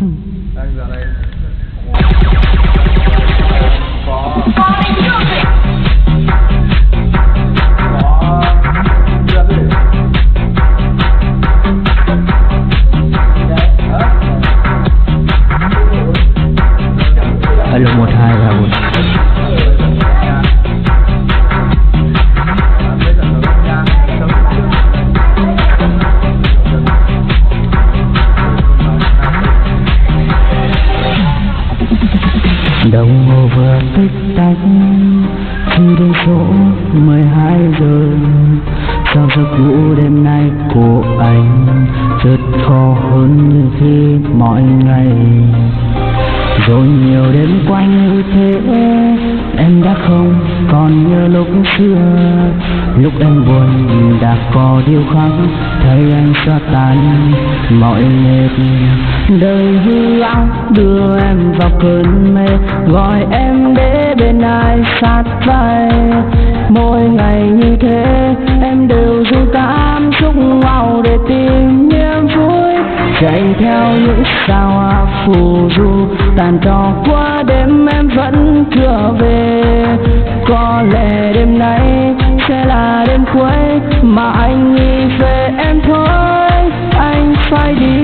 Đang giờ này có Hello 12 và 1 đồng hồ vừa tích tắc, khi đến chỗ 12 giờ sao giấc ngủ đêm nay của anh rất khó hơn như khi mọi ngày. Rồi nhiều đêm quanh như thế, em đã không còn như lúc xưa lúc em buồn đã có điều khác, thấy anh xóa tan mọi mệt đời hư ảo đưa em vào cơn mê, gọi em để bên ai sát vai. Mỗi ngày như thế, em đều dù cảm xúc vào để tìm niềm vui. Chạy theo những sao phù du, tàn trò qua đêm đêm cuối mà anh nghĩ về em thôi. Anh phải đi